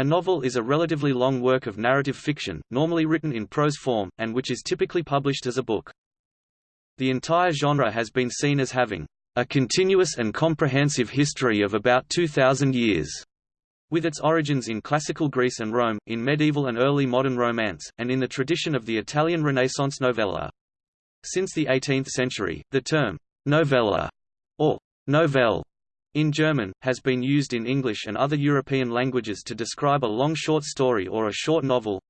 A novel is a relatively long work of narrative fiction, normally written in prose form, and which is typically published as a book. The entire genre has been seen as having a continuous and comprehensive history of about 2,000 years, with its origins in classical Greece and Rome, in medieval and early modern Romance, and in the tradition of the Italian Renaissance novella. Since the 18th century, the term novella or novelle in German, has been used in English and other European languages to describe a long short story or a short novel.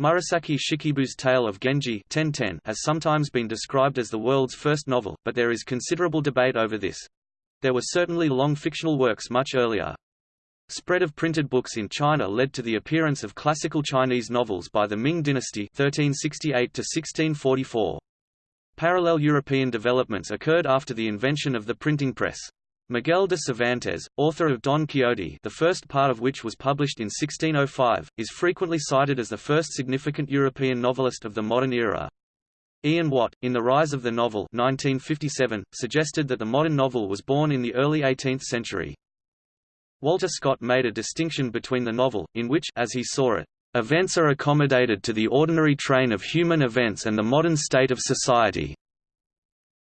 Murasaki Shikibu's Tale of Genji has sometimes been described as the world's first novel, but there is considerable debate over this. There were certainly long fictional works much earlier. Spread of printed books in China led to the appearance of classical Chinese novels by the Ming dynasty 1368 1644. Parallel European developments occurred after the invention of the printing press. Miguel de Cervantes, author of Don Quixote the first part of which was published in 1605, is frequently cited as the first significant European novelist of the modern era. Ian Watt, in The Rise of the Novel 1957, suggested that the modern novel was born in the early 18th century. Walter Scott made a distinction between the novel, in which as he saw it, events are accommodated to the ordinary train of human events and the modern state of society,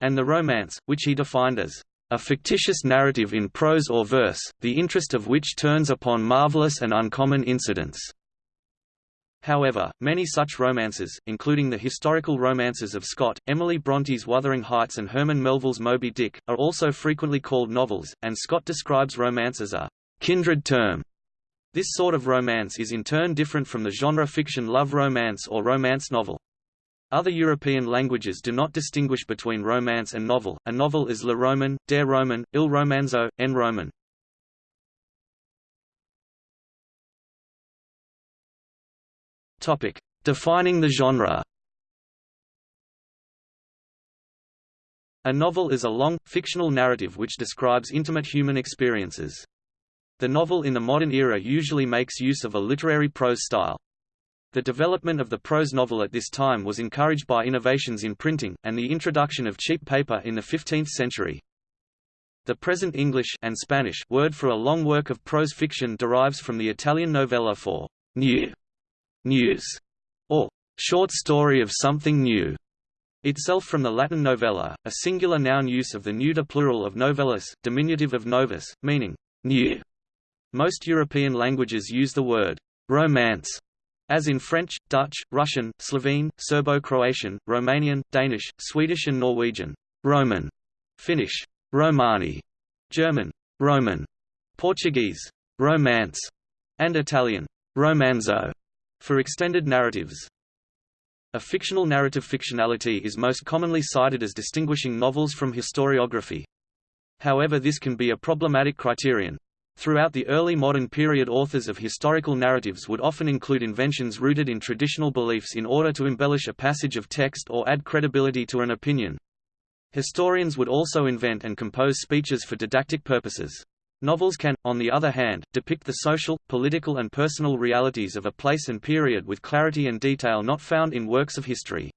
and the romance, which he defined as a fictitious narrative in prose or verse, the interest of which turns upon marvelous and uncommon incidents. However, many such romances, including the historical romances of Scott, Emily Bronte's Wuthering Heights and Herman Melville's Moby Dick, are also frequently called novels, and Scott describes romance as a kindred term. This sort of romance is in turn different from the genre fiction love romance or romance novel. Other European languages do not distinguish between romance and novel. A novel is le roman, der roman, il romanzo, en roman. Topic: Defining the genre. A novel is a long, fictional narrative which describes intimate human experiences. The novel in the modern era usually makes use of a literary prose style. The development of the prose novel at this time was encouraged by innovations in printing, and the introduction of cheap paper in the 15th century. The present English and Spanish word for a long work of prose fiction derives from the Italian novella for new, news, or short story of something new, itself from the Latin novella, a singular noun use of the neuter plural of novellus, diminutive of novus, meaning new. Most European languages use the word romance as in French, Dutch, Russian, Slovene, Serbo-Croatian, Romanian, Danish, Swedish and Norwegian, Roman, Finnish, Romani, German, Roman, Portuguese, Romance, and Italian, Romanzo, for extended narratives. A fictional narrative fictionality is most commonly cited as distinguishing novels from historiography. However this can be a problematic criterion. Throughout the early modern period authors of historical narratives would often include inventions rooted in traditional beliefs in order to embellish a passage of text or add credibility to an opinion. Historians would also invent and compose speeches for didactic purposes. Novels can, on the other hand, depict the social, political and personal realities of a place and period with clarity and detail not found in works of history.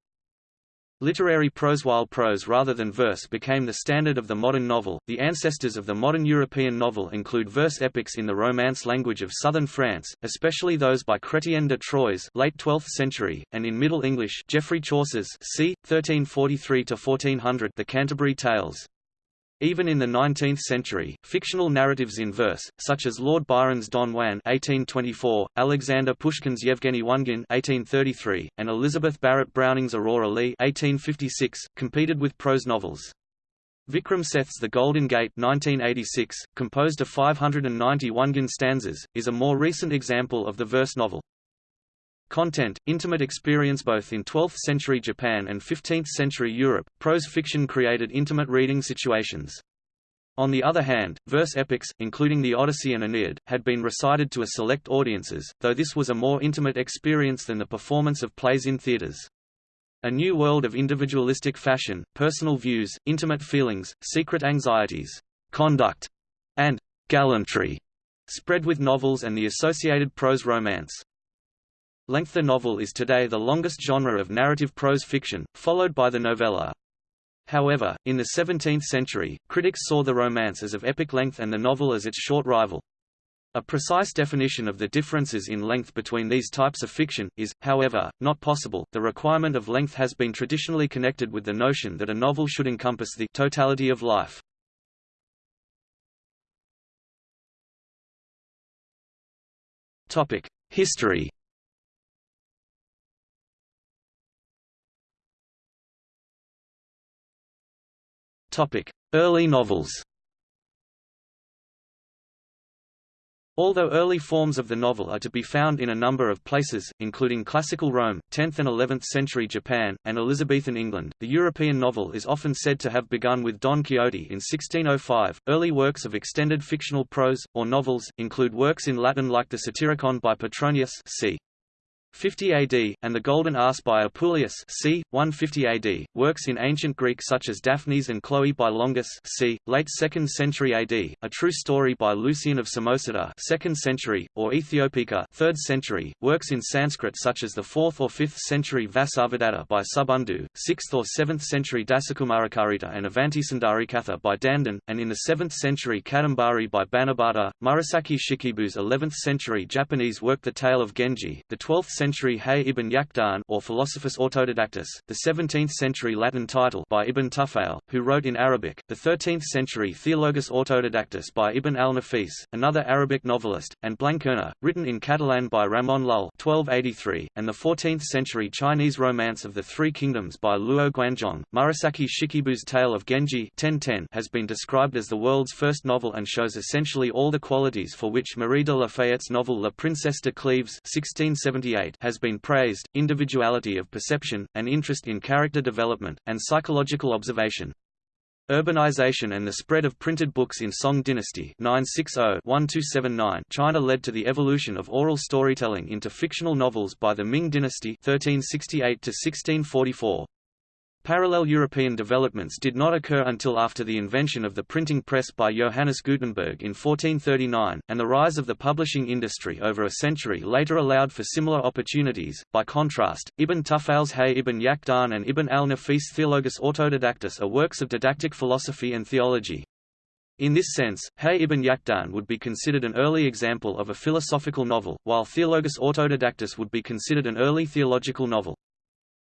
Literary prose While prose rather than verse became the standard of the modern novel, the ancestors of the modern European novel include verse epics in the Romance language of southern France, especially those by Chrétien de Troyes late 12th century, and in Middle English Geoffrey Chaucer's c. 1343–1400 The Canterbury Tales. Even in the 19th century, fictional narratives in verse, such as Lord Byron's Don Juan (1824), Alexander Pushkin's Yevgeny Onegin (1833), and Elizabeth Barrett Browning's Aurora Leigh (1856), competed with prose novels. Vikram Seth's The Golden Gate 1986, composed of 591 Onegin stanzas, is a more recent example of the verse novel. Content, intimate experience Both in 12th-century Japan and 15th-century Europe, prose fiction created intimate reading situations. On the other hand, verse epics, including the Odyssey and Aeneid, had been recited to a select audiences, though this was a more intimate experience than the performance of plays in theaters. A new world of individualistic fashion, personal views, intimate feelings, secret anxieties, conduct, and gallantry spread with novels and the associated prose romance. Length The novel is today the longest genre of narrative prose fiction, followed by the novella. However, in the 17th century, critics saw the romance as of epic length and the novel as its short rival. A precise definition of the differences in length between these types of fiction, is, however, not possible. The requirement of length has been traditionally connected with the notion that a novel should encompass the totality of life. Topic: History Early novels Although early forms of the novel are to be found in a number of places, including classical Rome, 10th and 11th century Japan, and Elizabethan England, the European novel is often said to have begun with Don Quixote in 1605. Early works of extended fictional prose, or novels, include works in Latin like the Satyricon by Petronius c. 50 AD, and the Golden Ass by Apuleius c. 150 AD, works in ancient Greek such as Daphnis and Chloe by Longus c. late 2nd century AD, a true story by Lucian of Samosata 2nd century, or Ethiopica 3rd century, works in Sanskrit such as the 4th or 5th century Vasavadatta by Subandhu, 6th or 7th century Dashakumaracharita and Avantisundarikatha by Dandin, and in the 7th century Kadambari by Banabhatta, Murasaki Shikibu's 11th century Japanese work The Tale of Genji, the 12th century Hayy ibn Yaqdhan or Philosophus Autodidactus, the 17th century Latin title by Ibn Tufayl, who wrote in Arabic, the 13th century Theologus Autodidactus by Ibn al-Nafis, another Arabic novelist, and Blanquerna, written in Catalan by Ramon Llull 1283, and the 14th century Chinese Romance of the Three Kingdoms by Luo Guanzhong. Murasaki Shikibu's Tale of Genji 1010 has been described as the world's first novel and shows essentially all the qualities for which Marie de Lafayette's novel La Princesse de Cleves 1678 has been praised, individuality of perception, and interest in character development, and psychological observation. Urbanization and the spread of printed books in Song dynasty 960-1279 China led to the evolution of oral storytelling into fictional novels by the Ming dynasty 1368 1644. Parallel European developments did not occur until after the invention of the printing press by Johannes Gutenberg in 1439, and the rise of the publishing industry over a century later allowed for similar opportunities. By contrast, Ibn Tufayl's Hayy ibn Yaqdhan and Ibn al-Nafis Theologus Autodidactus are works of didactic philosophy and theology. In this sense, Hayy ibn Yaqdhan would be considered an early example of a philosophical novel, while Theologus Autodidactus would be considered an early theological novel.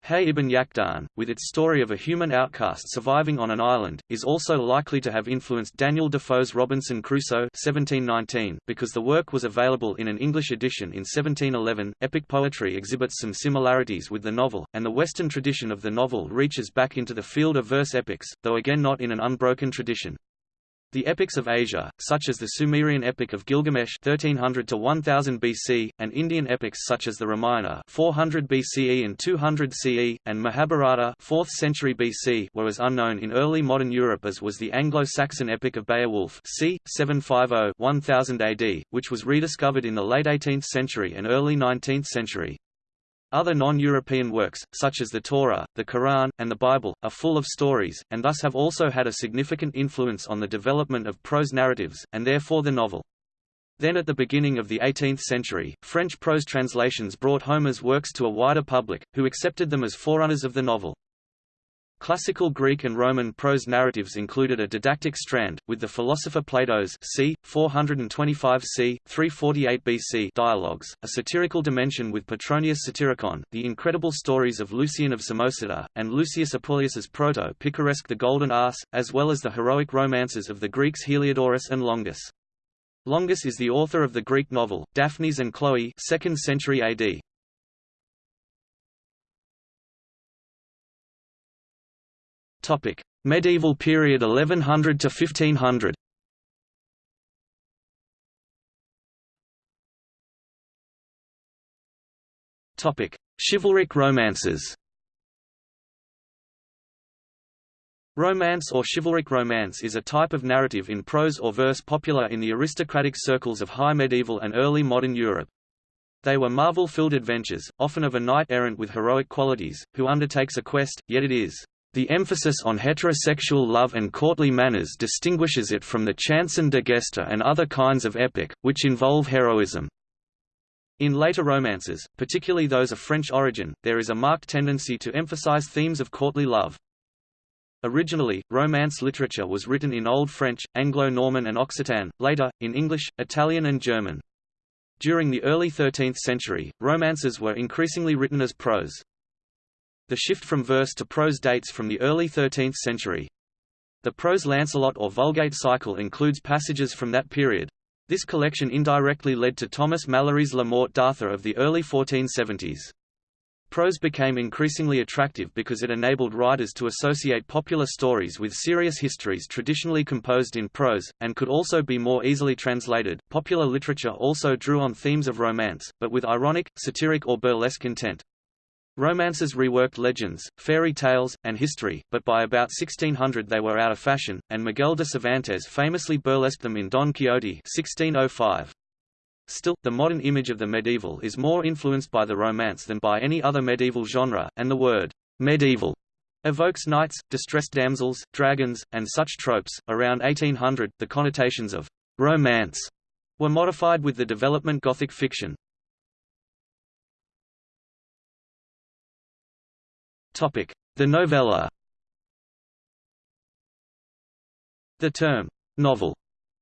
Hayy ibn Yaqdhan, with its story of a human outcast surviving on an island, is also likely to have influenced Daniel Defoe's Robinson Crusoe 1719, because the work was available in an English edition in 1711. Epic poetry exhibits some similarities with the novel, and the Western tradition of the novel reaches back into the field of verse epics, though again not in an unbroken tradition. The epics of Asia, such as the Sumerian epic of Gilgamesh 1300 to 1000 BC, and Indian epics such as the Ramayana 400 BCE and 200 CE, and Mahabharata 4th century BC were as unknown in early modern Europe as was the Anglo-Saxon epic of Beowulf c. 750-1000 AD, which was rediscovered in the late 18th century and early 19th century. Other non-European works, such as the Torah, the Quran, and the Bible, are full of stories, and thus have also had a significant influence on the development of prose narratives, and therefore the novel. Then at the beginning of the 18th century, French prose translations brought Homer's works to a wider public, who accepted them as forerunners of the novel. Classical Greek and Roman prose narratives included a didactic strand, with the philosopher Plato's c. 425 c. 348 BC dialogues, a satirical dimension with Petronius Satyricon, the incredible stories of Lucian of Samosata, and Lucius Apuleius's proto-picaresque The Golden Ass, as well as the heroic romances of the Greeks Heliodorus and Longus. Longus is the author of the Greek novel, Daphnis and Chloe 2nd century AD. Topic: Medieval period 1100 to 1500. Topic: Chivalric romances. Romance or chivalric romance is a type of narrative in prose or verse popular in the aristocratic circles of high medieval and early modern Europe. They were marvel-filled adventures, often of a knight-errant with heroic qualities, who undertakes a quest, yet it is the emphasis on heterosexual love and courtly manners distinguishes it from the chanson de gesta and other kinds of epic, which involve heroism. In later romances, particularly those of French origin, there is a marked tendency to emphasize themes of courtly love. Originally, Romance literature was written in Old French, Anglo-Norman and Occitan, later, in English, Italian and German. During the early 13th century, romances were increasingly written as prose. The shift from verse to prose dates from the early 13th century. The prose Lancelot or Vulgate cycle includes passages from that period. This collection indirectly led to Thomas Malory's La Morte d'Arthur of the early 1470s. Prose became increasingly attractive because it enabled writers to associate popular stories with serious histories traditionally composed in prose, and could also be more easily translated. Popular literature also drew on themes of romance, but with ironic, satiric, or burlesque intent. Romances reworked legends, fairy tales, and history, but by about 1600 they were out of fashion, and Miguel de Cervantes famously burlesqued them in Don Quixote 1605. Still, the modern image of the medieval is more influenced by the Romance than by any other medieval genre, and the word medieval evokes knights, distressed damsels, dragons, and such tropes. Around 1800, the connotations of romance were modified with the development Gothic fiction. The novella. The term novel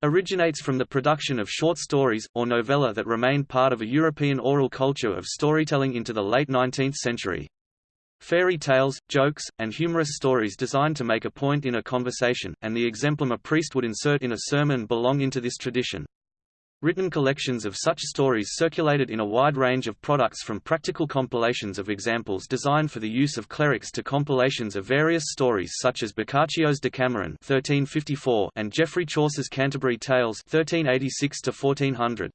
originates from the production of short stories, or novella that remained part of a European oral culture of storytelling into the late 19th century. Fairy tales, jokes, and humorous stories designed to make a point in a conversation, and the exemplum a priest would insert in a sermon belong into this tradition. Written collections of such stories circulated in a wide range of products from practical compilations of examples designed for the use of clerics to compilations of various stories such as Boccaccio's Decameron 1354 and Geoffrey Chaucer's Canterbury Tales 1386 1400.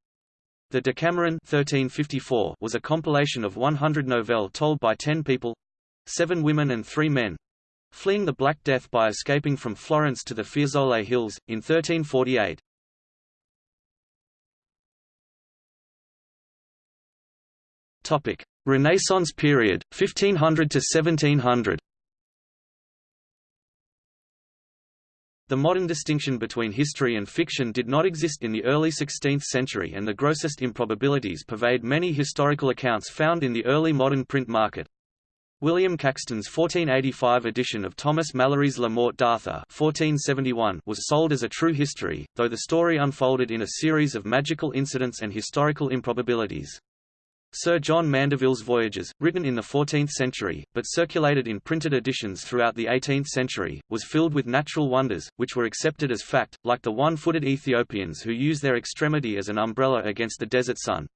The Decameron 1354 was a compilation of 100 novelle told by ten people—seven women and three men—fleeing the Black Death by escaping from Florence to the Fiesole Hills, in 1348. Topic: Renaissance period, 1500 to 1700. The modern distinction between history and fiction did not exist in the early 16th century and the grossest improbabilities pervade many historical accounts found in the early modern print market. William Caxton's 1485 edition of Thomas Malory's La Morte d'Arthur was sold as a true history, though the story unfolded in a series of magical incidents and historical improbabilities. Sir John Mandeville's Voyages, written in the 14th century, but circulated in printed editions throughout the 18th century, was filled with natural wonders, which were accepted as fact, like the one-footed Ethiopians who use their extremity as an umbrella against the desert sun.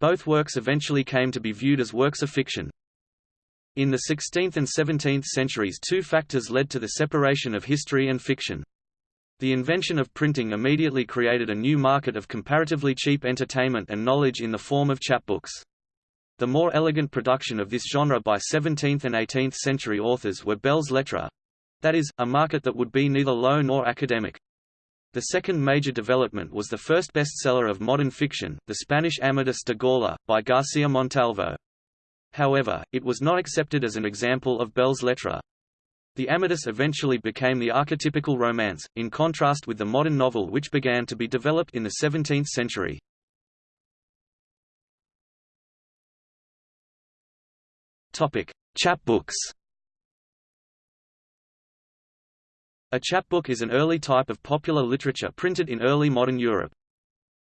Both works eventually came to be viewed as works of fiction. In the 16th and 17th centuries two factors led to the separation of history and fiction. The invention of printing immediately created a new market of comparatively cheap entertainment and knowledge in the form of chapbooks. The more elegant production of this genre by 17th and 18th century authors were belles lettres—that is, a market that would be neither low nor academic. The second major development was the first bestseller of modern fiction, the Spanish Amadis de Gaula, by García Montalvo. However, it was not accepted as an example of belles lettres. The Amadis eventually became the archetypical romance, in contrast with the modern novel which began to be developed in the 17th century. Chapbooks A chapbook is an early type of popular literature printed in early modern Europe.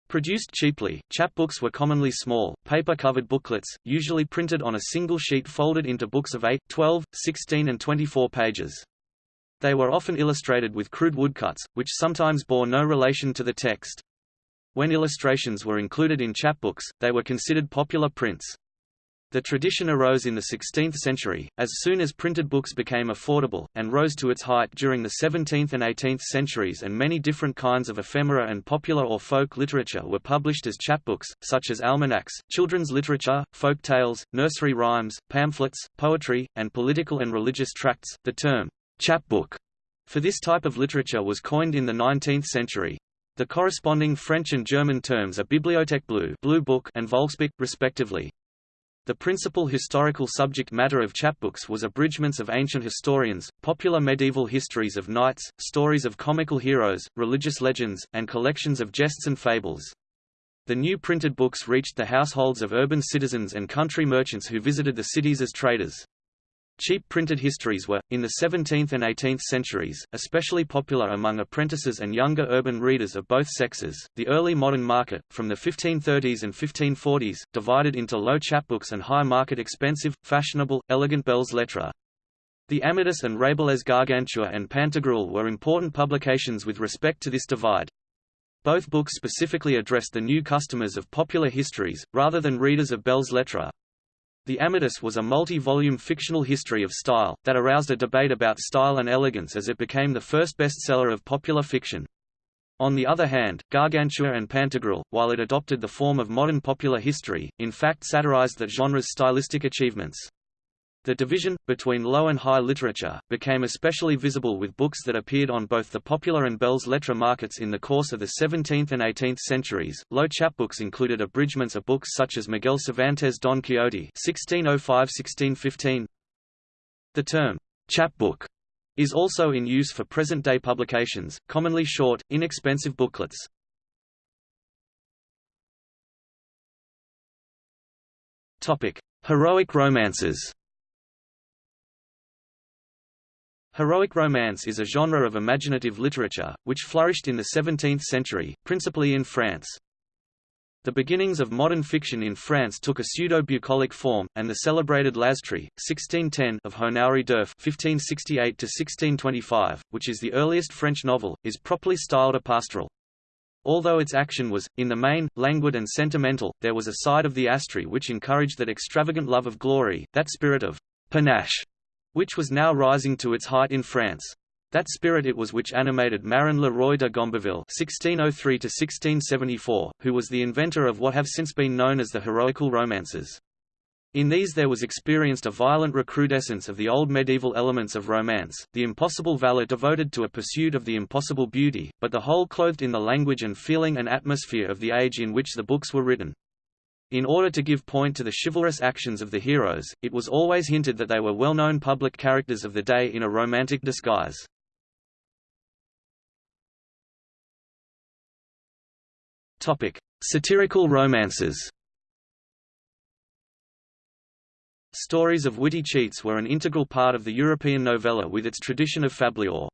Produced cheaply, chapbooks were commonly small, paper-covered booklets, usually printed on a single sheet folded into books of 8, 12, 16 and 24 pages. They were often illustrated with crude woodcuts, which sometimes bore no relation to the text. When illustrations were included in chapbooks, they were considered popular prints. The tradition arose in the 16th century, as soon as printed books became affordable, and rose to its height during the 17th and 18th centuries and many different kinds of ephemera and popular or folk literature were published as chapbooks, such as almanacs, children's literature, folk tales, nursery rhymes, pamphlets, poetry, and political and religious tracts. The term, chapbook, for this type of literature was coined in the 19th century. The corresponding French and German terms are Bibliothèque bleue blue book and Volksbuch, respectively. The principal historical subject matter of chapbooks was abridgments of ancient historians, popular medieval histories of knights, stories of comical heroes, religious legends, and collections of jests and fables. The new printed books reached the households of urban citizens and country merchants who visited the cities as traders. Cheap printed histories were, in the 17th and 18th centuries, especially popular among apprentices and younger urban readers of both sexes. The early modern market, from the 1530s and 1540s, divided into low chapbooks and high market expensive, fashionable, elegant belles lettres. The Amadis and Rabelais Gargantua and Pantagruel were important publications with respect to this divide. Both books specifically addressed the new customers of popular histories, rather than readers of belles lettres. The Amadis was a multi-volume fictional history of style, that aroused a debate about style and elegance as it became the first bestseller of popular fiction. On the other hand, Gargantua and Pantagruel, while it adopted the form of modern popular history, in fact satirized that genre's stylistic achievements. The division, between low and high literature, became especially visible with books that appeared on both the popular and belles lettres markets in the course of the 17th and 18th centuries. Low chapbooks included abridgments of books such as Miguel Cervantes' Don Quixote (1605–1615). The term chapbook is also in use for present-day publications, commonly short, inexpensive booklets. Topic: Heroic romances. Heroic romance is a genre of imaginative literature, which flourished in the 17th century, principally in France. The beginnings of modern fiction in France took a pseudo-bucolic form, and the celebrated L'Astrée, 1610 of Honoré d'Urfé (1568–1625), which is the earliest French novel, is properly styled a pastoral. Although its action was, in the main, languid and sentimental, there was a side of the Astrée which encouraged that extravagant love of glory, that spirit of panache which was now rising to its height in France. That spirit it was which animated Marin Le Roy de Gomberville (1603–1674), who was the inventor of what have since been known as the heroical romances. In these there was experienced a violent recrudescence of the old medieval elements of romance, the impossible valor devoted to a pursuit of the impossible beauty, but the whole clothed in the language and feeling and atmosphere of the age in which the books were written. In order to give point to the chivalrous actions of the heroes, it was always hinted that they were well-known public characters of the day in a romantic disguise. Topic: Satirical romances. Stories of witty cheats were an integral part of the European novella with its tradition of fabliaux.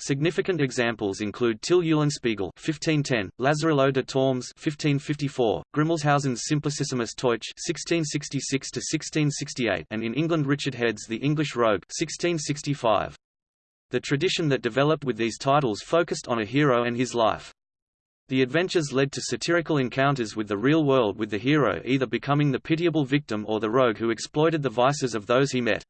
Significant examples include Till Eulenspiegel (1510), Lazarillo de Tormes (1554), Grimmelshausen's Simplicissimus Teutsch (1666–1668), and in England Richard Head's The English Rogue (1665). The tradition that developed with these titles focused on a hero and his life. The adventures led to satirical encounters with the real world with the hero either becoming the pitiable victim or the rogue who exploited the vices of those he met.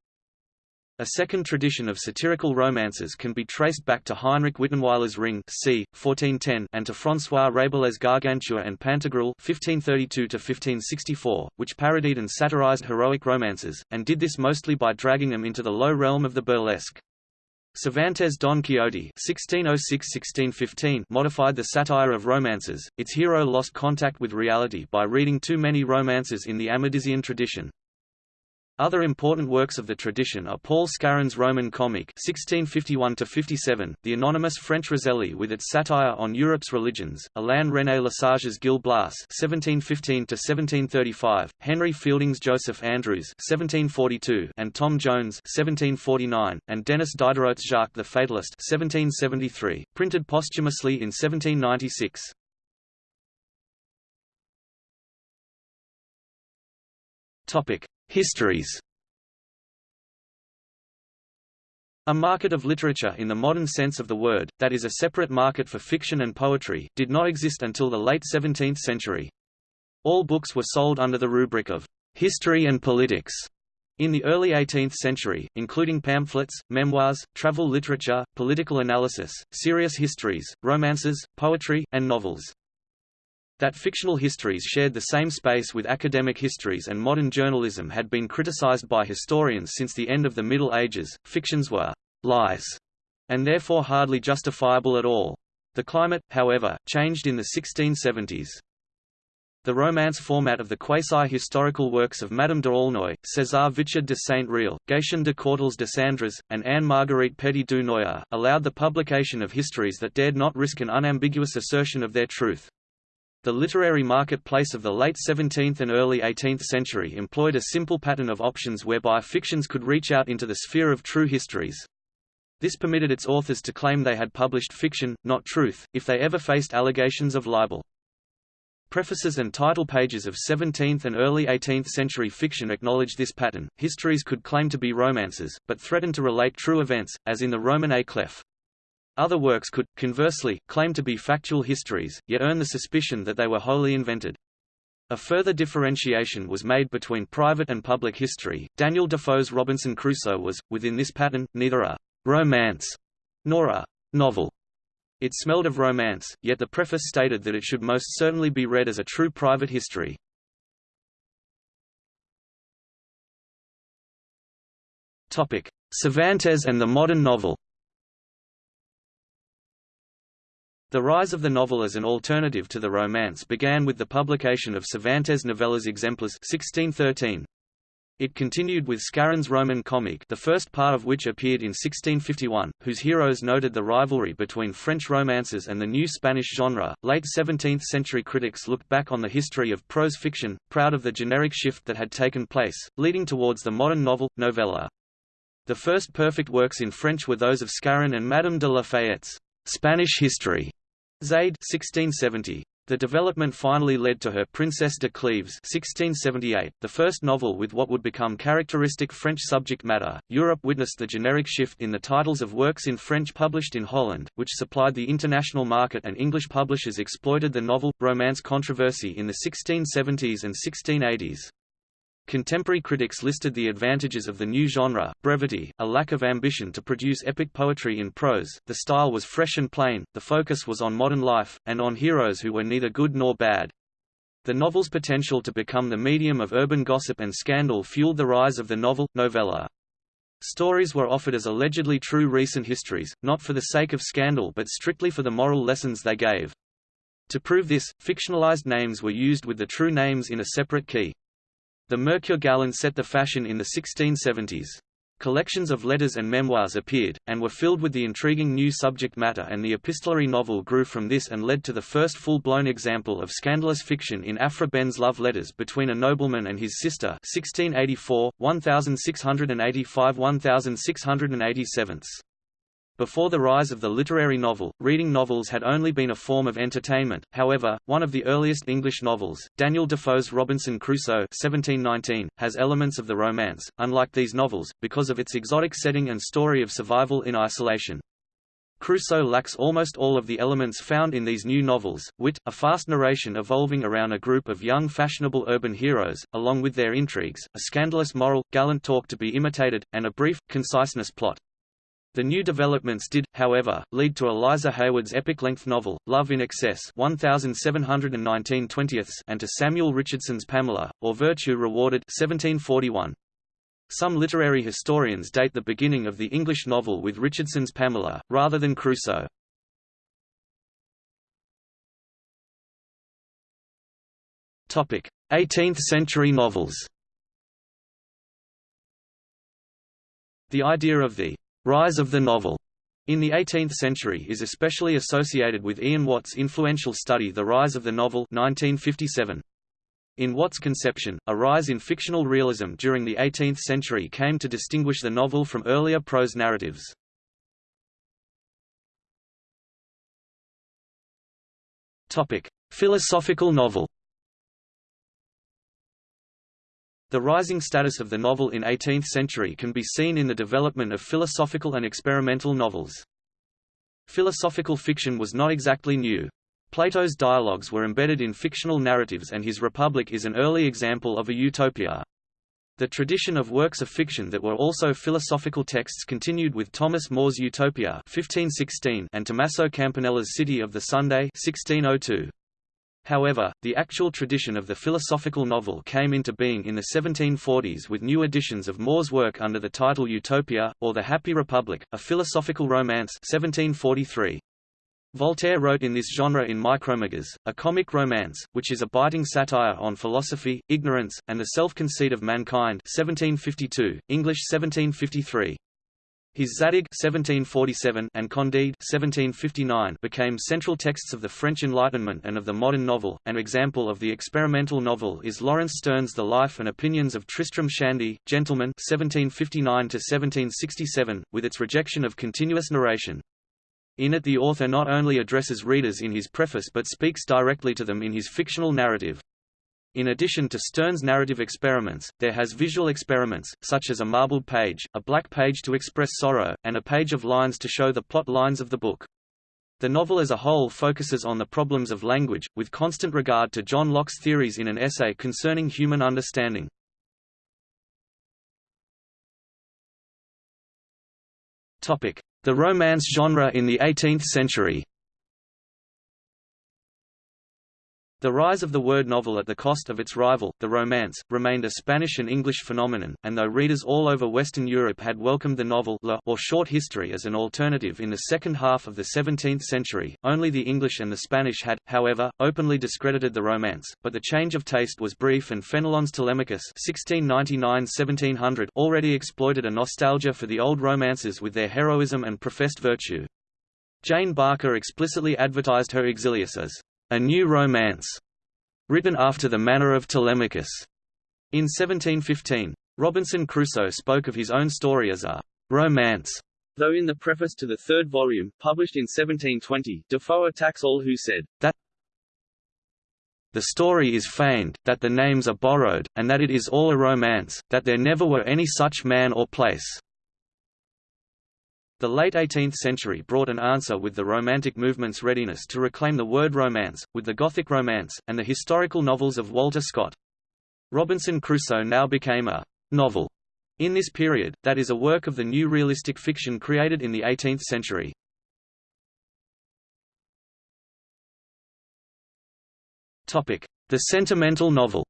A second tradition of satirical romances can be traced back to Heinrich Wittenweiler's Ring c. 1410 and to François Rabelais' Gargantua and Pantagruel 1532 which parodied and satirized heroic romances, and did this mostly by dragging them into the low realm of the burlesque. Cervantes' Don Quixote (1606–1615) modified the satire of romances. Its hero lost contact with reality by reading too many romances in the Amadisian tradition. Other important works of the tradition are Paul Scarron's Roman comic 1651 the anonymous French Rozelli with its satire on Europe's religions, Alain René Lesage's Gil Blas 1715 Henry Fielding's Joseph Andrews 1742 and Tom Jones 1749, and Denis Diderot's Jacques the Fatalist 1773, printed posthumously in 1796. Topic: Histories A market of literature in the modern sense of the word, that is a separate market for fiction and poetry, did not exist until the late 17th century. All books were sold under the rubric of history and politics. In the early 18th century, including pamphlets, memoirs, travel literature, political analysis, serious histories, romances, poetry, and novels. That fictional histories shared the same space with academic histories and modern journalism had been criticized by historians since the end of the Middle Ages. Fictions were lies, and therefore hardly justifiable at all. The climate, however, changed in the 1670s. The romance format of the quasi-historical works of Madame de Aulnoy, César Vichard de Saint-Réal, Gatien de Courtilz de Sandras, and Anne-Marguerite Petit du Noyer, allowed the publication of histories that dared not risk an unambiguous assertion of their truth. The literary marketplace of the late 17th and early 18th century employed a simple pattern of options whereby fictions could reach out into the sphere of true histories. This permitted its authors to claim they had published fiction, not truth, if they ever faced allegations of libel. Prefaces and title pages of 17th and early 18th century fiction acknowledged this pattern. Histories could claim to be romances, but threatened to relate true events, as in the Roman à clef. Other works could, conversely, claim to be factual histories, yet earn the suspicion that they were wholly invented. A further differentiation was made between private and public history. Daniel Defoe's Robinson Crusoe was, within this pattern, neither a romance nor a novel. It smelled of romance, yet the preface stated that it should most certainly be read as a true private history. Cervantes and the modern novel. The rise of the novel as an alternative to the romance began with the publication of Cervantes' novellas Exemplas 1613. It continued with Scarron's Roman comic the first part of which appeared in 1651, whose heroes noted the rivalry between French romances and the new Spanish genre. Late 17th-century critics looked back on the history of prose fiction, proud of the generic shift that had taken place, leading towards the modern novel, novella. The first perfect works in French were those of Scarron and Madame de la Fayette's Spanish History, Zaide 1670. The development finally led to her Princesse de Cleves 1678, the first novel with what would become characteristic French subject matter. Europe witnessed the generic shift in the titles of works in French published in Holland, which supplied the international market and English publishers exploited the novel-romance controversy in the 1670s and 1680s. Contemporary critics listed the advantages of the new genre, brevity, a lack of ambition to produce epic poetry in prose, the style was fresh and plain, the focus was on modern life, and on heroes who were neither good nor bad. The novel's potential to become the medium of urban gossip and scandal fueled the rise of the novel, novella. Stories were offered as allegedly true recent histories, not for the sake of scandal but strictly for the moral lessons they gave. To prove this, fictionalized names were used with the true names in a separate key. The Mercure Galant set the fashion in the 1670s. Collections of letters and memoirs appeared, and were filled with the intriguing new subject matter and the epistolary novel grew from this and led to the first full-blown example of scandalous fiction in Aphra Behn's love letters between a nobleman and his sister 1684, 1685–1687. Before the rise of the literary novel, reading novels had only been a form of entertainment, however, one of the earliest English novels, Daniel Defoe's Robinson Crusoe 1719, has elements of the romance, unlike these novels, because of its exotic setting and story of survival in isolation. Crusoe lacks almost all of the elements found in these new novels, wit, a fast narration evolving around a group of young fashionable urban heroes, along with their intrigues, a scandalous moral, gallant talk to be imitated, and a brief, conciseness plot. The new developments did, however, lead to Eliza Haywood's epic-length novel, Love in Excess 1719 and to Samuel Richardson's Pamela, or Virtue Rewarded 1741. Some literary historians date the beginning of the English novel with Richardson's Pamela, rather than Crusoe. Topic: 18th-century novels. The idea of the Rise of the novel in the 18th century is especially associated with Ian Watt's influential study The Rise of the Novel 1957. In Watt's conception, a rise in fictional realism during the 18th century came to distinguish the novel from earlier prose narratives. Philosophical novel The rising status of the novel in 18th century can be seen in the development of philosophical and experimental novels. Philosophical fiction was not exactly new. Plato's dialogues were embedded in fictional narratives and his Republic is an early example of a utopia. The tradition of works of fiction that were also philosophical texts continued with Thomas More's Utopia 1516 and Tommaso Campanella's City of the Sunday 1602. However, the actual tradition of the philosophical novel came into being in the 1740s with new editions of More's work under the title Utopia, or The Happy Republic, a philosophical romance 1743. Voltaire wrote in this genre in Micromegas, a comic romance, which is a biting satire on philosophy, ignorance, and the self-conceit of mankind 1752, English 1753. His Zadig 1747 and Candide 1759 became central texts of the French Enlightenment and of the modern novel. An example of the experimental novel is Laurence Sterne's The Life and Opinions of Tristram Shandy, Gentleman 1759 1767, with its rejection of continuous narration. In it the author not only addresses readers in his preface but speaks directly to them in his fictional narrative. In addition to Sterne's narrative experiments, there has visual experiments, such as a marbled page, a black page to express sorrow, and a page of lines to show the plot lines of the book. The novel as a whole focuses on the problems of language, with constant regard to John Locke's theories in an essay concerning human understanding. The romance genre in the 18th century The rise of the word novel at the cost of its rival, the romance, remained a Spanish and English phenomenon, and though readers all over Western Europe had welcomed the novel or short history as an alternative in the second half of the 17th century, only the English and the Spanish had, however, openly discredited the romance, but the change of taste was brief and Fenelon's Telemachus 1699–1700 already exploited a nostalgia for the old romances with their heroism and professed virtue. Jane Barker explicitly advertised her Exilius as a New Romance, written after the manner of Telemachus. In 1715, Robinson Crusoe spoke of his own story as a romance, though in the preface to the third volume, published in 1720, Defoe attacks all who said, that the story is feigned, that the names are borrowed, and that it is all a romance, that there never were any such man or place. The late 18th century brought an answer with the Romantic movement's readiness to reclaim the word romance, with the Gothic romance, and the historical novels of Walter Scott. Robinson Crusoe now became a novel in this period, that is a work of the new realistic fiction created in the 18th century. The sentimental novel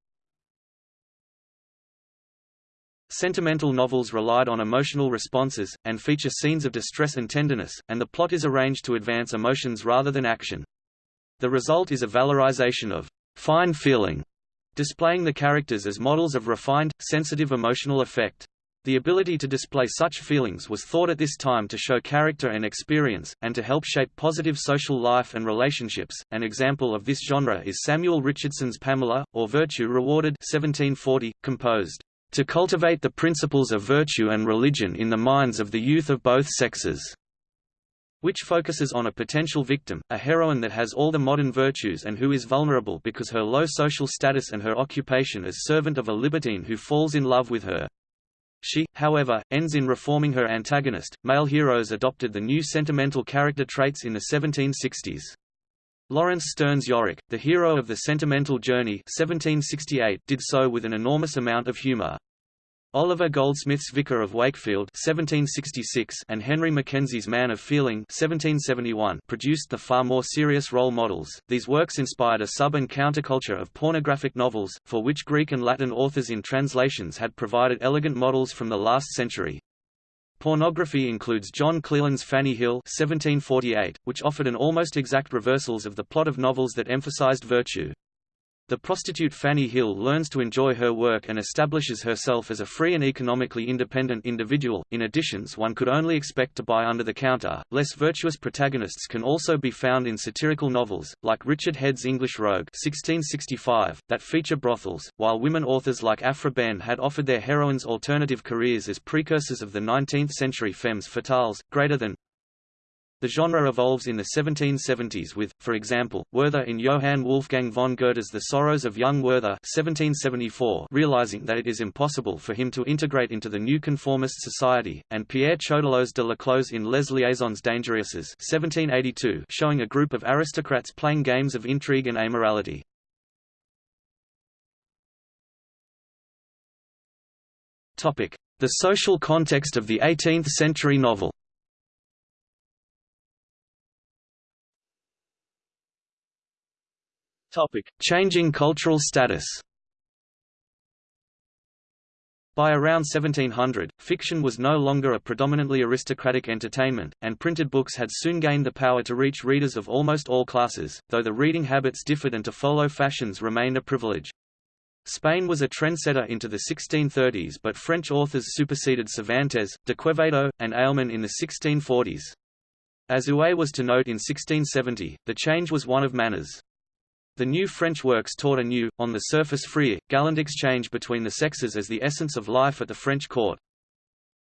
Sentimental novels relied on emotional responses, and feature scenes of distress and tenderness, and the plot is arranged to advance emotions rather than action. The result is a valorization of fine feeling, displaying the characters as models of refined, sensitive emotional effect. The ability to display such feelings was thought at this time to show character and experience, and to help shape positive social life and relationships. An example of this genre is Samuel Richardson's Pamela, or Virtue Rewarded 1740, composed to cultivate the principles of virtue and religion in the minds of the youth of both sexes which focuses on a potential victim, a heroine that has all the modern virtues and who is vulnerable because her low social status and her occupation as servant of a libertine who falls in love with her. She, however, ends in reforming her antagonist. Male heroes adopted the new sentimental character traits in the 1760s. Laurence Sterne's Yorick, the hero of the Sentimental Journey 1768, did so with an enormous amount of humor. Oliver Goldsmith's Vicar of Wakefield 1766 and Henry Mackenzie's Man of Feeling 1771 produced the far more serious role models. These works inspired a sub and counterculture of pornographic novels, for which Greek and Latin authors in translations had provided elegant models from the last century. Pornography includes John Cleland's Fanny Hill 1748, which offered an almost exact reversals of the plot of novels that emphasized virtue. The prostitute Fanny Hill learns to enjoy her work and establishes herself as a free and economically independent individual. In additions one could only expect to buy under the counter. Less virtuous protagonists can also be found in satirical novels, like Richard Head's English Rogue 1665, that feature brothels, while women authors like Aphra Behn had offered their heroines alternative careers as precursors of the 19th-century femmes fatales, greater than, the genre evolves in the 1770s with, for example, Werther in Johann Wolfgang von Goethe's The Sorrows of Young Werther 1774 realizing that it is impossible for him to integrate into the new conformist society, and Pierre Choderlos de Laclos in Les Liaisons Dangereuses 1782 showing a group of aristocrats playing games of intrigue and amorality. The social context of the 18th-century novel Topic: Changing cultural status. By around 1700, fiction was no longer a predominantly aristocratic entertainment, and printed books had soon gained the power to reach readers of almost all classes, though the reading habits differed and to follow fashions remained a privilege. Spain was a trendsetter into the 1630s but French authors superseded Cervantes, de Quevedo, and Alemán in the 1640s. As Huet was to note in 1670, the change was one of manners. The new French works taught a new, on the surface freer, gallant exchange between the sexes as the essence of life at the French court.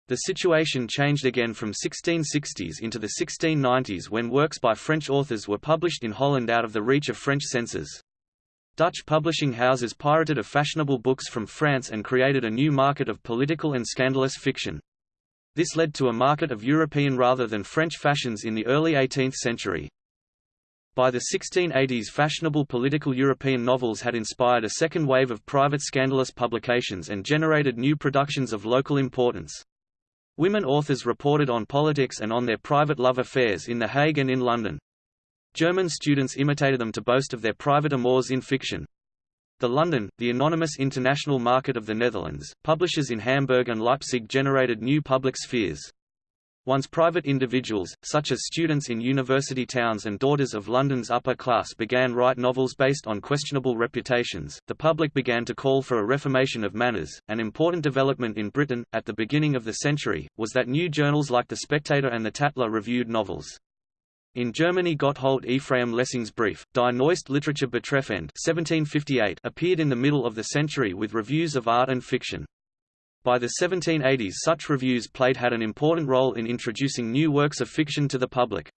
The situation changed again from 1660s into the 1690s when works by French authors were published in Holland out of the reach of French censors. Dutch publishing houses pirated of fashionable books from France and created a new market of political and scandalous fiction. This led to a market of European rather than French fashions in the early 18th century. By the 1680s fashionable political European novels had inspired a second wave of private scandalous publications and generated new productions of local importance. Women authors reported on politics and on their private love affairs in The Hague and in London. German students imitated them to boast of their private amours in fiction. The London, the anonymous international market of the Netherlands, publishers in Hamburg and Leipzig generated new public spheres. Once private individuals, such as students in university towns and daughters of London's upper class began write novels based on questionable reputations, the public began to call for a reformation of manners. An important development in Britain, at the beginning of the century, was that new journals like The Spectator and The Tatler reviewed novels. In Germany Gotthold Ephraim Lessing's brief, Die Neueste Literatur betreffend 1758 appeared in the middle of the century with reviews of art and fiction. By the 1780s such reviews played had an important role in introducing new works of fiction to the public.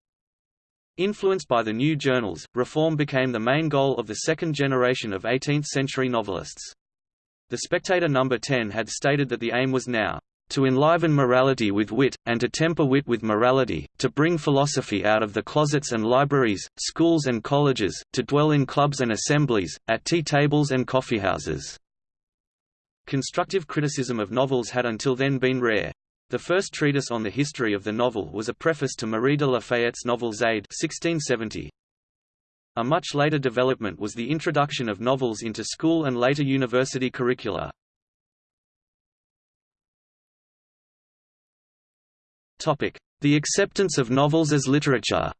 Influenced by the new journals, reform became the main goal of the second generation of 18th-century novelists. The Spectator No. 10 had stated that the aim was now to enliven morality with wit, and to temper wit with morality, to bring philosophy out of the closets and libraries, schools and colleges, to dwell in clubs and assemblies, at tea tables and coffeehouses." Constructive criticism of novels had until then been rare. The first treatise on the history of the novel was a preface to Marie de la Fayette's novel Zaide 1670. A much later development was the introduction of novels into school and later university curricula. The acceptance of novels as literature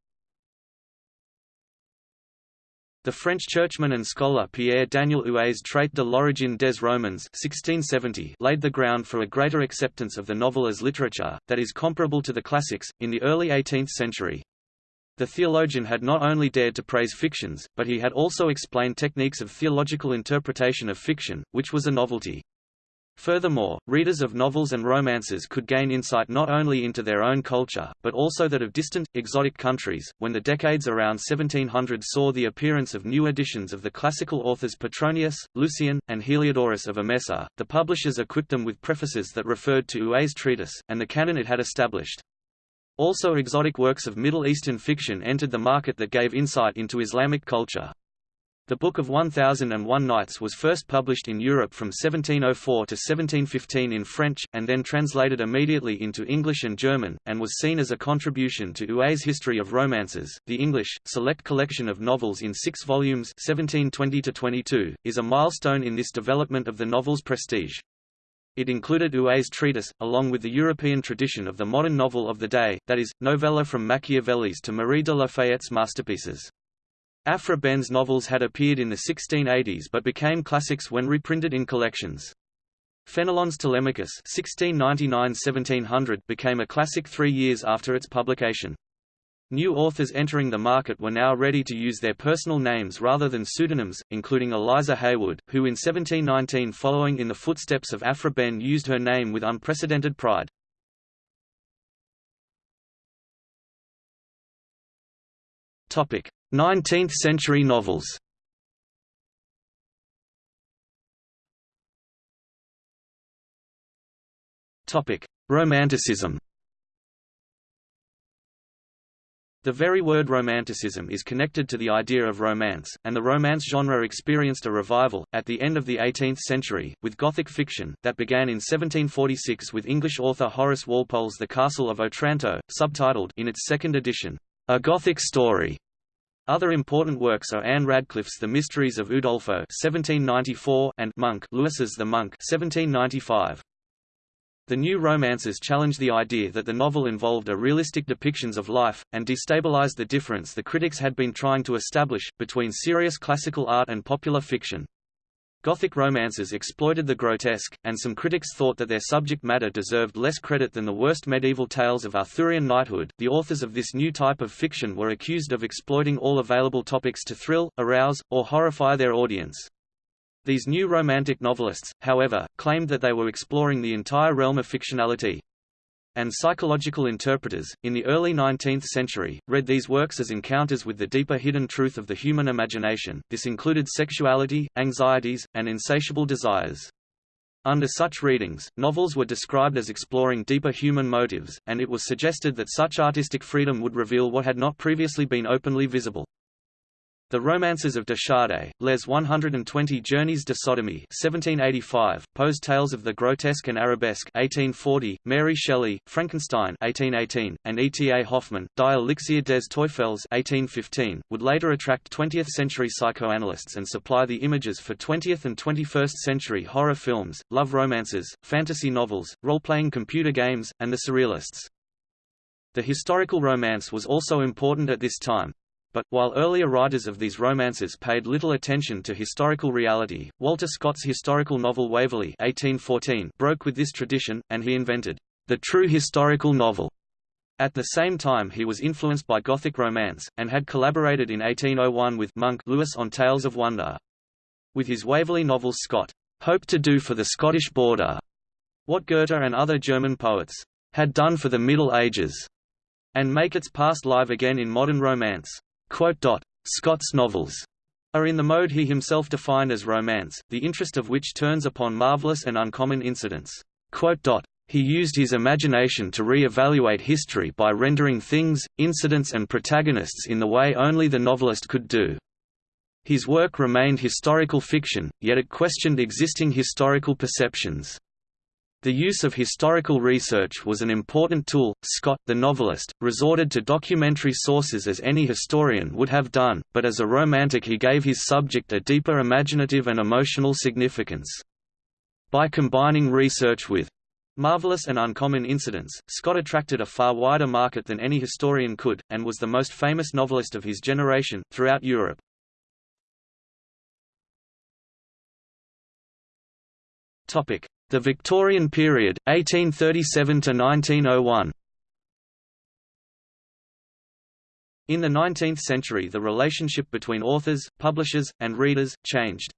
The French churchman and scholar Pierre-Daniel Huet's Traité de l'origine des romans 1670 laid the ground for a greater acceptance of the novel as literature, that is comparable to the classics, in the early 18th century. The theologian had not only dared to praise fictions, but he had also explained techniques of theological interpretation of fiction, which was a novelty. Furthermore, readers of novels and romances could gain insight not only into their own culture, but also that of distant, exotic countries. When the decades around 1700 saw the appearance of new editions of the classical authors Petronius, Lucian, and Heliodorus of Emesa, the publishers equipped them with prefaces that referred to Huet's treatise, and the canon it had established. Also exotic works of Middle Eastern fiction entered the market that gave insight into Islamic culture. The Book of 1001 Nights was first published in Europe from 1704 to 1715 in French, and then translated immediately into English and German, and was seen as a contribution to Huet's History of Romances. The English, select collection of novels in six volumes 1720 is a milestone in this development of the novel's prestige. It included Huet's treatise, along with the European tradition of the modern novel of the day, that is, novella from Machiavelli's to Marie de la Fayette's masterpieces. Aphra Behn's novels had appeared in the 1680s but became classics when reprinted in collections. Fenelon's Telemachus 1699–1700 became a classic three years after its publication. New authors entering the market were now ready to use their personal names rather than pseudonyms, including Eliza Haywood, who in 1719 following in the footsteps of Aphra Behn used her name with unprecedented pride. 19th-century novels. Romanticism. The very word romanticism is connected to the idea of romance, and the romance genre experienced a revival, at the end of the 18th century, with Gothic fiction, that began in 1746 with English author Horace Walpole's The Castle of Otranto, subtitled in its second edition, A Gothic Story, other important works are Ann Radcliffe's The Mysteries of Udolpho (1794) and Monk Lewis's The Monk (1795). The new romances challenged the idea that the novel involved a realistic depictions of life, and destabilized the difference the critics had been trying to establish, between serious classical art and popular fiction. Gothic romances exploited the grotesque, and some critics thought that their subject matter deserved less credit than the worst medieval tales of Arthurian knighthood. The authors of this new type of fiction were accused of exploiting all available topics to thrill, arouse, or horrify their audience. These new romantic novelists, however, claimed that they were exploring the entire realm of fictionality, and psychological interpreters, in the early 19th century, read these works as encounters with the deeper hidden truth of the human imagination. This included sexuality, anxieties, and insatiable desires. Under such readings, novels were described as exploring deeper human motives, and it was suggested that such artistic freedom would reveal what had not previously been openly visible. The Romances of de Chardin, Les 120 Journeys de Sodomie 1785, Poe's Tales of the Grotesque and Arabesque 1840, Mary Shelley, Frankenstein 1818, and E. T. A. Hoffmann, Die Elixir des Teufels 1815, would later attract 20th-century psychoanalysts and supply the images for 20th and 21st century horror films, love romances, fantasy novels, role-playing computer games, and the Surrealists. The historical romance was also important at this time, but, while earlier writers of these romances paid little attention to historical reality, Walter Scott's historical novel Waverley 1814 broke with this tradition, and he invented the true historical novel. At the same time he was influenced by Gothic romance, and had collaborated in 1801 with Monk Lewis on Tales of Wonder. With his Waverley novels Scott hoped to do for the Scottish border what Goethe and other German poets had done for the Middle Ages, and make its past live again in modern romance. Scott's novels are in the mode he himself defined as romance, the interest of which turns upon marvelous and uncommon incidents. He used his imagination to re-evaluate history by rendering things, incidents and protagonists in the way only the novelist could do. His work remained historical fiction, yet it questioned existing historical perceptions. The use of historical research was an important tool. Scott, the novelist, resorted to documentary sources as any historian would have done, but as a romantic he gave his subject a deeper imaginative and emotional significance. By combining research with marvelous and uncommon incidents, Scott attracted a far wider market than any historian could, and was the most famous novelist of his generation, throughout Europe. Topic. The Victorian period, 1837 to 1901. In the 19th century the relationship between authors, publishers, and readers, changed.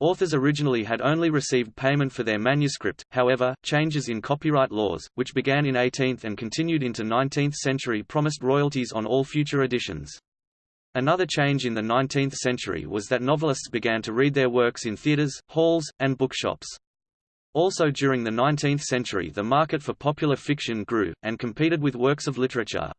Authors originally had only received payment for their manuscript, however, changes in copyright laws, which began in 18th and continued into 19th century promised royalties on all future editions. Another change in the 19th century was that novelists began to read their works in theatres, halls, and bookshops. Also during the 19th century the market for popular fiction grew, and competed with works of literature.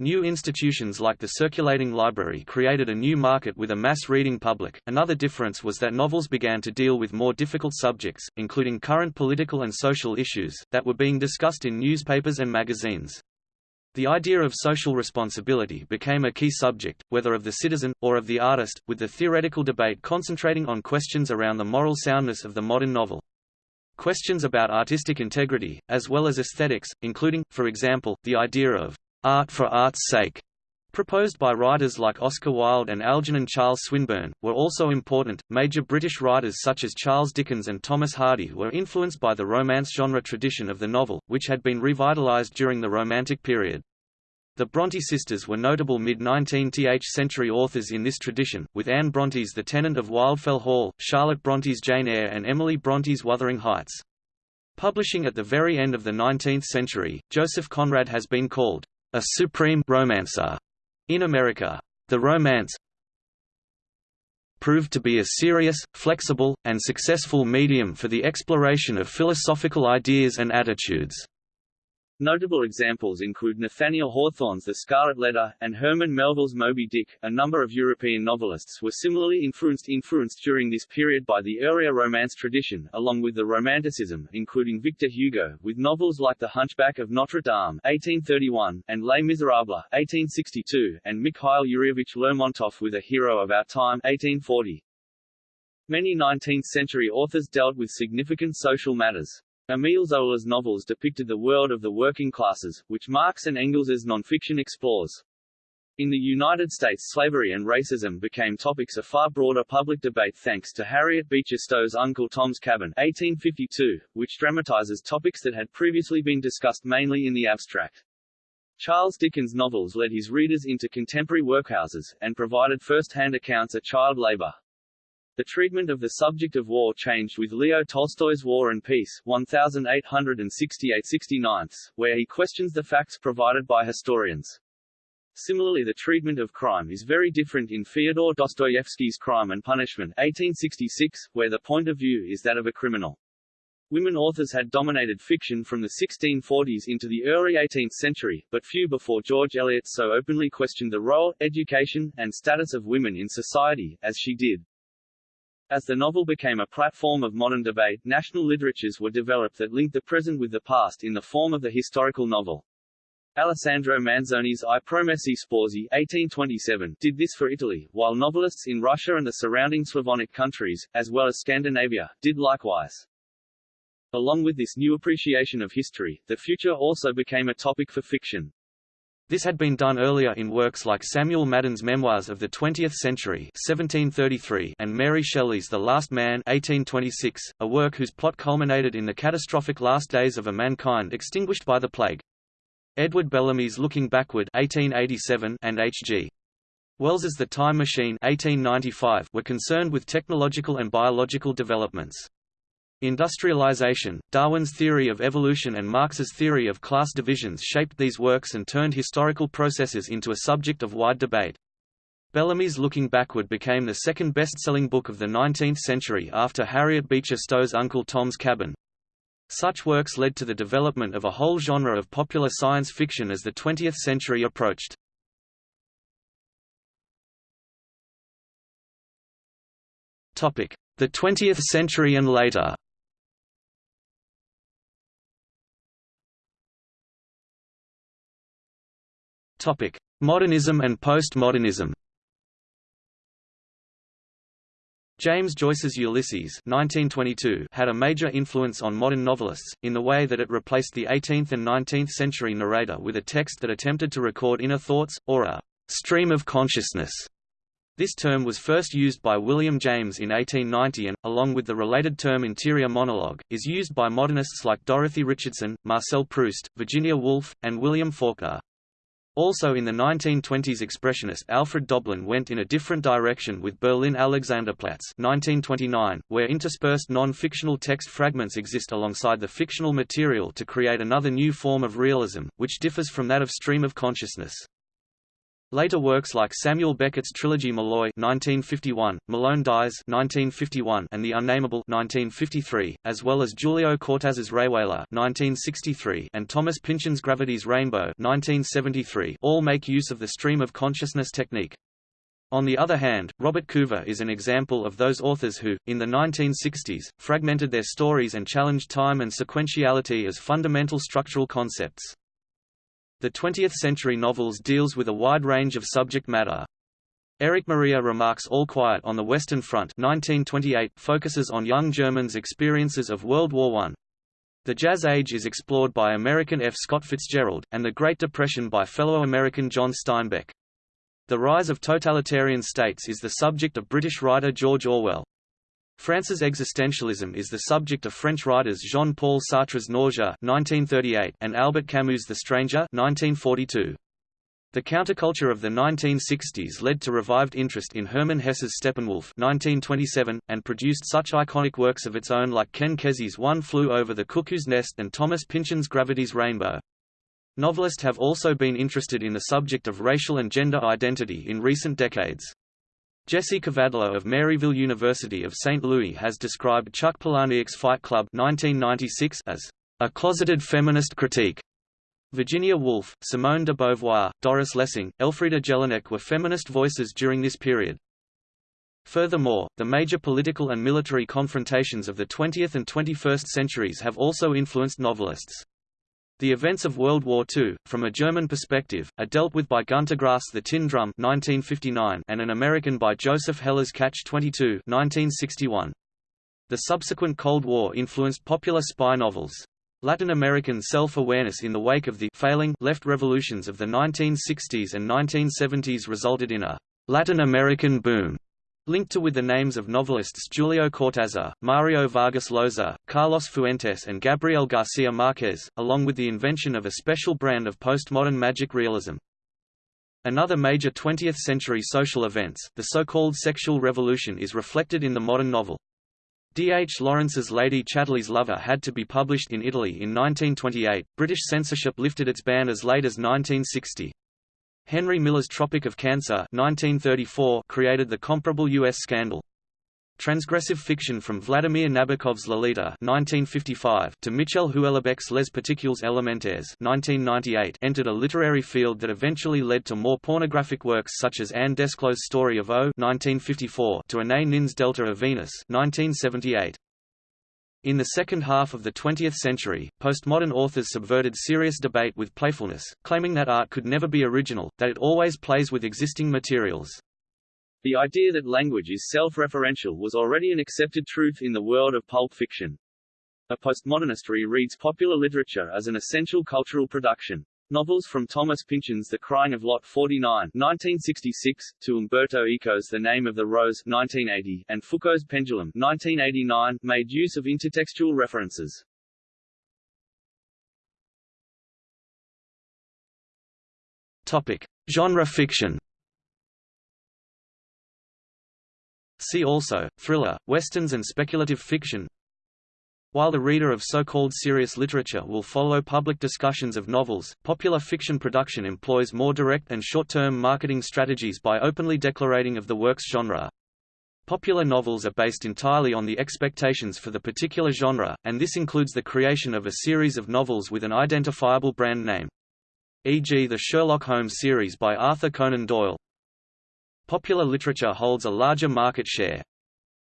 New institutions like the circulating library created a new market with a mass reading public. Another difference was that novels began to deal with more difficult subjects, including current political and social issues, that were being discussed in newspapers and magazines. The idea of social responsibility became a key subject, whether of the citizen, or of the artist, with the theoretical debate concentrating on questions around the moral soundness of the modern novel. Questions about artistic integrity, as well as aesthetics, including, for example, the idea of art for art's sake, proposed by writers like Oscar Wilde and Algernon Charles Swinburne, were also important. Major British writers such as Charles Dickens and Thomas Hardy were influenced by the romance genre tradition of the novel, which had been revitalized during the Romantic period. The Bronte sisters were notable mid-19th century authors in this tradition, with Anne Bronte's The Tenant of Wildfell Hall, Charlotte Bronte's Jane Eyre and Emily Bronte's Wuthering Heights. Publishing at the very end of the 19th century, Joseph Conrad has been called a supreme romancer in America. The romance proved to be a serious, flexible, and successful medium for the exploration of philosophical ideas and attitudes. Notable examples include Nathaniel Hawthorne's The Scarlet Letter, and Herman Melville's Moby Dick. A number of European novelists were similarly influenced influenced during this period by the earlier Romance tradition, along with the Romanticism, including Victor Hugo, with novels like The Hunchback of Notre Dame (1831) and Les Miserables (1862), and Mikhail Yuryevich Lermontov with A Hero of Our Time (1840). Many 19th-century authors dealt with significant social matters. Emile Zola's novels depicted the world of the working classes, which Marx and Engels's nonfiction explores. In the United States slavery and racism became topics of far broader public debate thanks to Harriet Beecher Stowe's Uncle Tom's Cabin 1852, which dramatizes topics that had previously been discussed mainly in the abstract. Charles Dickens' novels led his readers into contemporary workhouses, and provided first-hand accounts of child labor. The treatment of the subject of war changed with Leo Tolstoy's War and Peace 1868-69, where he questions the facts provided by historians. Similarly the treatment of crime is very different in Fyodor Dostoevsky's Crime and Punishment 1866, where the point of view is that of a criminal. Women authors had dominated fiction from the 1640s into the early 18th century, but few before George Eliot so openly questioned the role, education, and status of women in society, as she did. As the novel became a platform of modern debate, national literatures were developed that linked the present with the past in the form of the historical novel. Alessandro Manzoni's I Promessi Sposi 1827 did this for Italy, while novelists in Russia and the surrounding Slavonic countries, as well as Scandinavia, did likewise. Along with this new appreciation of history, the future also became a topic for fiction. This had been done earlier in works like Samuel Madden's Memoirs of the Twentieth Century 1733 and Mary Shelley's The Last Man 1826, a work whose plot culminated in the catastrophic last days of a mankind extinguished by the plague. Edward Bellamy's Looking Backward 1887 and H.G. Wells's The Time Machine 1895 were concerned with technological and biological developments. Industrialization, Darwin's theory of evolution and Marx's theory of class divisions shaped these works and turned historical processes into a subject of wide debate. Bellamy's Looking Backward became the second best-selling book of the 19th century after Harriet Beecher Stowe's Uncle Tom's Cabin. Such works led to the development of a whole genre of popular science fiction as the 20th century approached. The 20th century and later Modernism and postmodernism James Joyce's Ulysses 1922 had a major influence on modern novelists, in the way that it replaced the 18th and 19th century narrator with a text that attempted to record inner thoughts, or a «stream of consciousness». This term was first used by William James in 1890 and, along with the related term interior monologue, is used by modernists like Dorothy Richardson, Marcel Proust, Virginia Woolf, and William Faulkner. Also in the 1920s expressionist Alfred Doblin went in a different direction with Berlin Alexanderplatz 1929, where interspersed non-fictional text fragments exist alongside the fictional material to create another new form of realism, which differs from that of stream of consciousness. Later works like Samuel Beckett's trilogy Molloy (1951), Malone Dies (1951), and The Unnamable (1953), as well as Julio Cortázar's Rayuela (1963) and Thomas Pynchon's Gravity's Rainbow (1973), all make use of the stream of consciousness technique. On the other hand, Robert Coover is an example of those authors who, in the 1960s, fragmented their stories and challenged time and sequentiality as fundamental structural concepts. The 20th-century novels deals with a wide range of subject matter. Erich Maria Remarque's All Quiet on the Western Front 1928 focuses on young Germans' experiences of World War I. The Jazz Age is explored by American F. Scott Fitzgerald, and the Great Depression by fellow American John Steinbeck. The rise of totalitarian states is the subject of British writer George Orwell. France's existentialism is the subject of French writers Jean-Paul Sartre's Nausea (1938) and Albert Camus' The Stranger (1942). The counterculture of the 1960s led to revived interest in Hermann Hesse's Steppenwolf 1927, and produced such iconic works of its own like Ken Kesey's One Flew Over the Cuckoo's Nest and Thomas Pynchon's Gravity's Rainbow. Novelists have also been interested in the subject of racial and gender identity in recent decades. Jesse Kavadlo of Maryville University of St. Louis has described Chuck Palahniuk's Fight Club 1996 as a closeted feminist critique. Virginia Woolf, Simone de Beauvoir, Doris Lessing, Elfriede Jelinek were feminist voices during this period. Furthermore, the major political and military confrontations of the 20th and 21st centuries have also influenced novelists. The events of World War II, from a German perspective, are dealt with by Gunter Grass' The Tin Drum 1959 and an American by Joseph Heller's Catch-22 1961. The subsequent Cold War influenced popular spy novels. Latin American self-awareness in the wake of the failing left revolutions of the 1960s and 1970s resulted in a Latin American boom linked to with the names of novelists Julio Cortázar, Mario Vargas Llosa, Carlos Fuentes and Gabriel Garcia Marquez, along with the invention of a special brand of postmodern magic realism. Another major 20th-century social events, the so-called sexual revolution is reflected in the modern novel. D. H. Lawrence's Lady Chatterley's Lover had to be published in Italy in 1928, British censorship lifted its ban as late as 1960. Henry Miller's Tropic of Cancer 1934 created the comparable U.S. scandal. Transgressive fiction from Vladimir Nabokov's Lolita 1955 to Michel Houellebecq's Les Particules Élémentaires 1998 entered a literary field that eventually led to more pornographic works such as Anne Desclos' Story of O 1954 to Anais Nin's Delta of Venus 1978. In the second half of the 20th century, postmodern authors subverted serious debate with playfulness, claiming that art could never be original, that it always plays with existing materials. The idea that language is self-referential was already an accepted truth in the world of pulp fiction. A postmodernist reads popular literature as an essential cultural production. Novels from Thomas Pynchon's The Crying of Lot 49 1966, to Umberto Eco's The Name of the Rose 1980, and Foucault's Pendulum 1989, made use of intertextual references. Topic. Genre fiction See also, thriller, westerns and speculative fiction While the reader of so-called serious literature will follow public discussions of novels, popular fiction production employs more direct and short-term marketing strategies by openly declarating of the work's genre. Popular novels are based entirely on the expectations for the particular genre, and this includes the creation of a series of novels with an identifiable brand name. E.g. the Sherlock Holmes series by Arthur Conan Doyle, Popular literature holds a larger market share.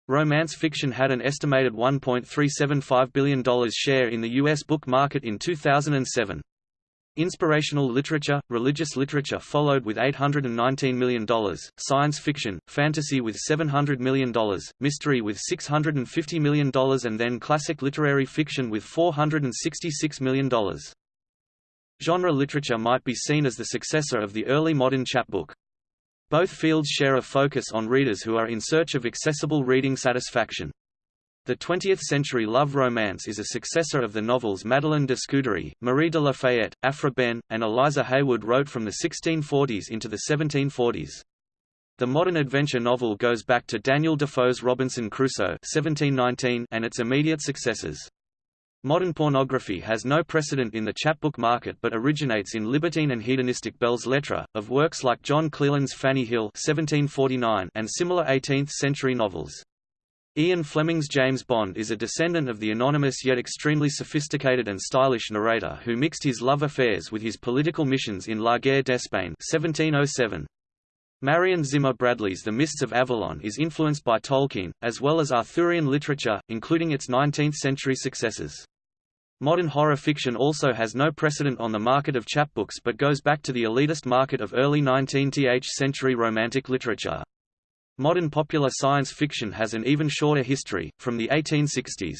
Romance fiction had an estimated $1.375 billion share in the U.S. book market in 2007. Inspirational literature, religious literature followed with $819 million, science fiction, fantasy with $700 million, mystery with $650 million and then classic literary fiction with $466 million. Genre literature might be seen as the successor of the early modern chapbook. Both fields share a focus on readers who are in search of accessible reading satisfaction. The 20th-century love romance is a successor of the novels Madeleine de Scudéry, Marie de la Fayette, Aphra Behn, and Eliza Haywood wrote from the 1640s into the 1740s. The modern adventure novel goes back to Daniel Defoe's Robinson Crusoe 1719 and its immediate successors. Modern pornography has no precedent in the chapbook market but originates in libertine and hedonistic belles lettres, of works like John Cleland's Fanny Hill 1749 and similar 18th-century novels. Ian Fleming's James Bond is a descendant of the anonymous yet extremely sophisticated and stylish narrator who mixed his love affairs with his political missions in La Guerre d'Espagne 1707. Marion Zimmer Bradley's The Mists of Avalon is influenced by Tolkien, as well as Arthurian literature, including its 19th-century successors. Modern horror fiction also has no precedent on the market of chapbooks but goes back to the elitist market of early 19th century romantic literature. Modern popular science fiction has an even shorter history, from the 1860s.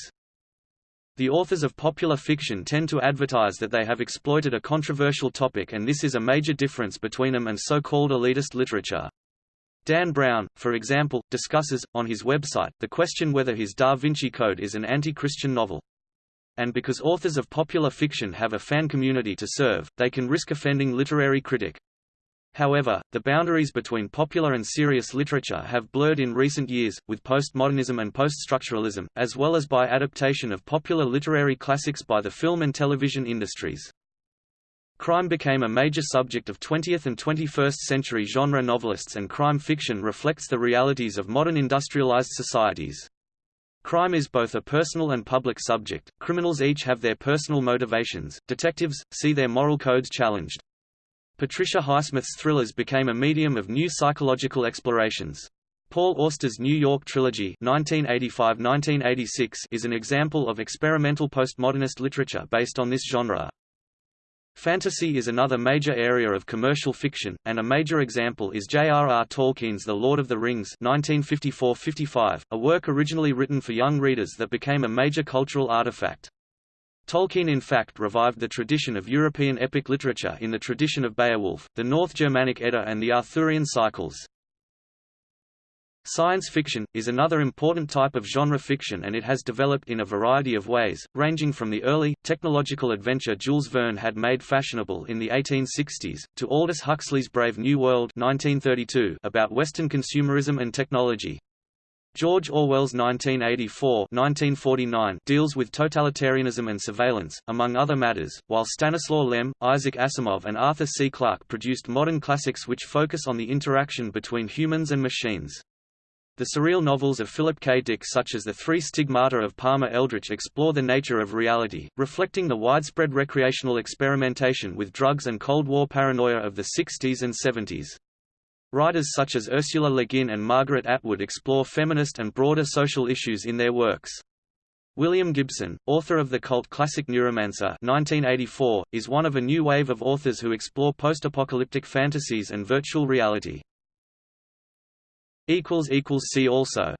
The authors of popular fiction tend to advertise that they have exploited a controversial topic and this is a major difference between them and so-called elitist literature. Dan Brown, for example, discusses, on his website, the question whether his Da Vinci Code is an anti-Christian novel. And because authors of popular fiction have a fan community to serve, they can risk offending literary critic. However, the boundaries between popular and serious literature have blurred in recent years, with postmodernism and poststructuralism, as well as by adaptation of popular literary classics by the film and television industries. Crime became a major subject of 20th and 21st century genre novelists and crime fiction reflects the realities of modern industrialized societies. Crime is both a personal and public subject, criminals each have their personal motivations, detectives, see their moral codes challenged. Patricia Highsmith's thrillers became a medium of new psychological explorations. Paul Auster's New York Trilogy 1985–1986 is an example of experimental postmodernist literature based on this genre. Fantasy is another major area of commercial fiction, and a major example is J.R.R. Tolkien's The Lord of the Rings 1954–55, a work originally written for young readers that became a major cultural artifact. Tolkien in fact revived the tradition of European epic literature in the tradition of Beowulf, the North Germanic Edda and the Arthurian cycles. Science fiction, is another important type of genre fiction and it has developed in a variety of ways, ranging from the early, technological adventure Jules Verne had made fashionable in the 1860s, to Aldous Huxley's Brave New World 1932 about Western consumerism and technology. George Orwell's 1984 1949 deals with totalitarianism and surveillance, among other matters, while Stanislaw Lem, Isaac Asimov and Arthur C. Clarke produced modern classics which focus on the interaction between humans and machines. The surreal novels of Philip K. Dick such as The Three Stigmata of Palmer Eldritch explore the nature of reality, reflecting the widespread recreational experimentation with drugs and Cold War paranoia of the 60s and 70s. Writers such as Ursula Le Guin and Margaret Atwood explore feminist and broader social issues in their works. William Gibson, author of the cult classic Neuromancer 1984, is one of a new wave of authors who explore post-apocalyptic fantasies and virtual reality. See also